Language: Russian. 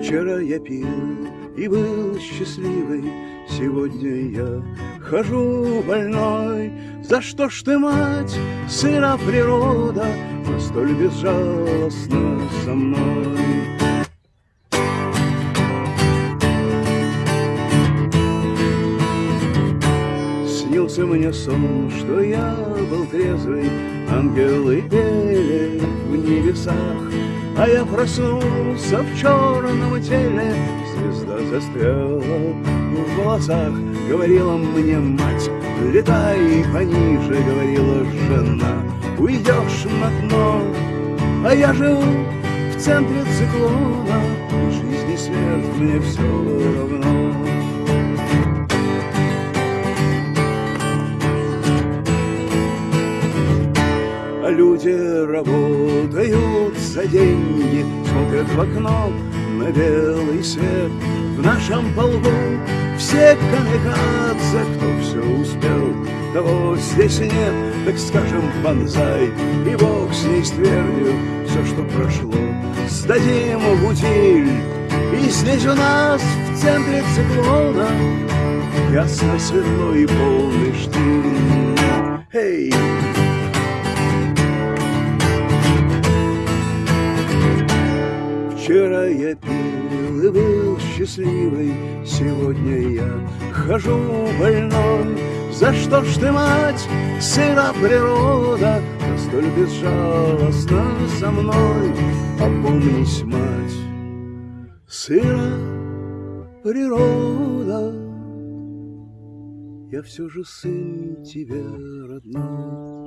Вчера я пил и был счастливый, Сегодня я хожу больной. За что ж ты, мать, сына природа, Настоль безжалостна со мной? Снился мне сон, что я был трезвый, Ангелы пели в небесах, А я проснулся в черном теле, Звезда застряла в волосах. Говорила мне мать, летай пониже, Говорила жена, уйдешь на дно, А я живу в центре циклона, жизнь и смерть мне все равно. Люди работают за деньги, смотрят в окно на белый свет. В нашем полку все камикадзе, кто все успел, того здесь нет, так скажем банзай, и бог с ней с твердью все, что прошло, сдадим в утиль. И здесь у нас в центре циклона ясно, светло и полный Вчера я пил и был счастливый, Сегодня я хожу больной. За что ж ты, мать, сыра природа, Настоль безжалостна со мной? Опомнись, мать, сыра природа, Я все же сын тебе родной.